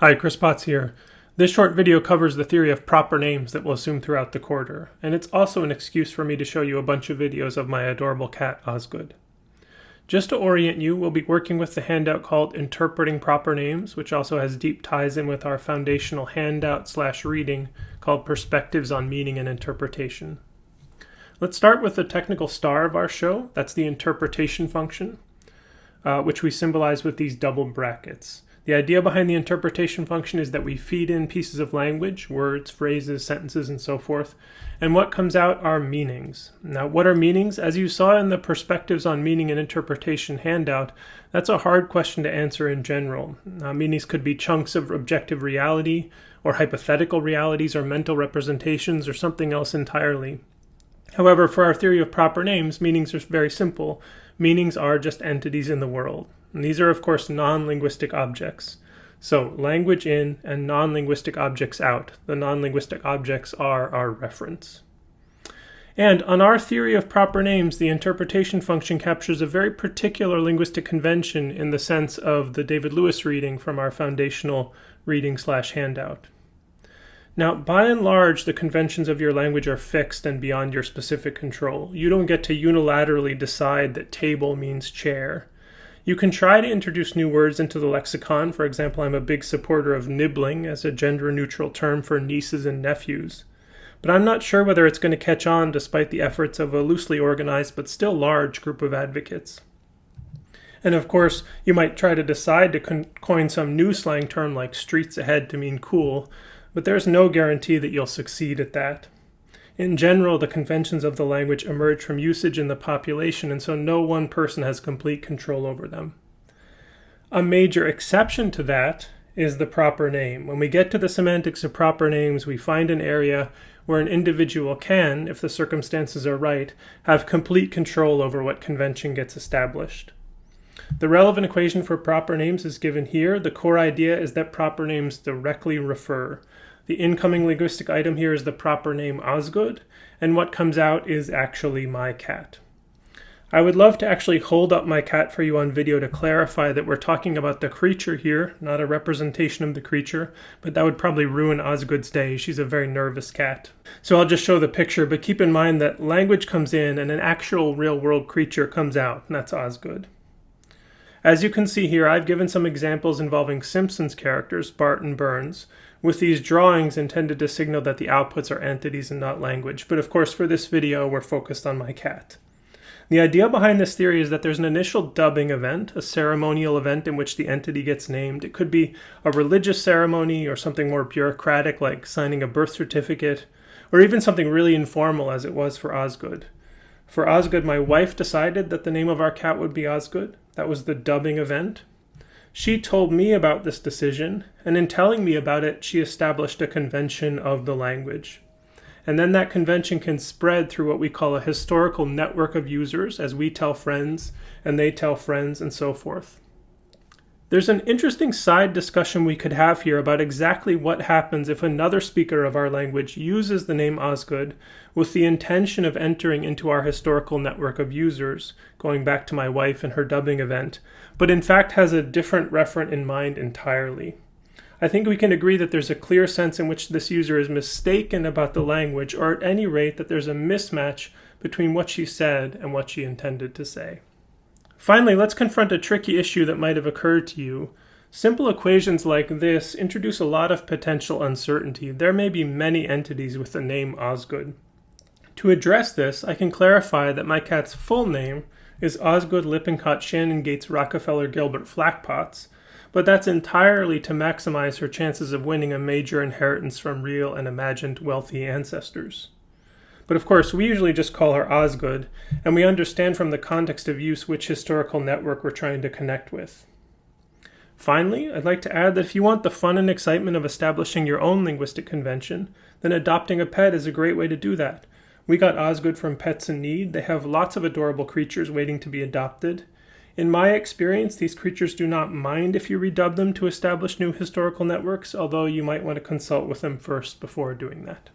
Hi, Chris Potts here. This short video covers the theory of proper names that we'll assume throughout the quarter, and it's also an excuse for me to show you a bunch of videos of my adorable cat, Osgood. Just to orient you, we'll be working with the handout called Interpreting Proper Names, which also has deep ties in with our foundational handout slash reading called Perspectives on Meaning and Interpretation. Let's start with the technical star of our show, that's the interpretation function, uh, which we symbolize with these double brackets. The idea behind the interpretation function is that we feed in pieces of language, words, phrases, sentences, and so forth, and what comes out are meanings. Now, what are meanings? As you saw in the Perspectives on Meaning and Interpretation handout, that's a hard question to answer in general. Meanings could be chunks of objective reality, or hypothetical realities, or mental representations, or something else entirely. However, for our theory of proper names, meanings are very simple. Meanings are just entities in the world. And these are, of course, non-linguistic objects. So language in and non-linguistic objects out. The non-linguistic objects are our reference. And on our theory of proper names, the interpretation function captures a very particular linguistic convention in the sense of the David Lewis reading from our foundational reading slash handout. Now, by and large, the conventions of your language are fixed and beyond your specific control. You don't get to unilaterally decide that table means chair. You can try to introduce new words into the lexicon. For example, I'm a big supporter of nibling as a gender neutral term for nieces and nephews. But I'm not sure whether it's going to catch on despite the efforts of a loosely organized but still large group of advocates. And of course, you might try to decide to coin some new slang term like streets ahead to mean cool, but there's no guarantee that you'll succeed at that. In general, the conventions of the language emerge from usage in the population, and so no one person has complete control over them. A major exception to that is the proper name. When we get to the semantics of proper names, we find an area where an individual can, if the circumstances are right, have complete control over what convention gets established. The relevant equation for proper names is given here. The core idea is that proper names directly refer. The incoming linguistic item here is the proper name Osgood, and what comes out is actually my cat. I would love to actually hold up my cat for you on video to clarify that we're talking about the creature here, not a representation of the creature, but that would probably ruin Osgood's day. She's a very nervous cat. So I'll just show the picture, but keep in mind that language comes in and an actual real world creature comes out, and that's Osgood. As you can see here, I've given some examples involving Simpsons characters, Bart and Burns, with these drawings intended to signal that the outputs are entities and not language. But of course, for this video, we're focused on my cat. The idea behind this theory is that there's an initial dubbing event, a ceremonial event in which the entity gets named. It could be a religious ceremony or something more bureaucratic like signing a birth certificate, or even something really informal as it was for Osgood. For Osgood, my wife decided that the name of our cat would be Osgood. That was the dubbing event. She told me about this decision, and in telling me about it, she established a convention of the language. And then that convention can spread through what we call a historical network of users as we tell friends and they tell friends and so forth. There's an interesting side discussion we could have here about exactly what happens if another speaker of our language uses the name Osgood with the intention of entering into our historical network of users, going back to my wife and her dubbing event, but in fact has a different referent in mind entirely. I think we can agree that there's a clear sense in which this user is mistaken about the language, or at any rate that there's a mismatch between what she said and what she intended to say. Finally, let's confront a tricky issue that might have occurred to you. Simple equations like this introduce a lot of potential uncertainty. There may be many entities with the name Osgood. To address this, I can clarify that my cat's full name is Osgood Lippincott Shannon Gates Rockefeller Gilbert Flackpots, but that's entirely to maximize her chances of winning a major inheritance from real and imagined wealthy ancestors. But of course, we usually just call her Osgood, and we understand from the context of use which historical network we're trying to connect with. Finally, I'd like to add that if you want the fun and excitement of establishing your own linguistic convention, then adopting a pet is a great way to do that. We got Osgood from Pets in Need. They have lots of adorable creatures waiting to be adopted. In my experience, these creatures do not mind if you redub them to establish new historical networks, although you might want to consult with them first before doing that.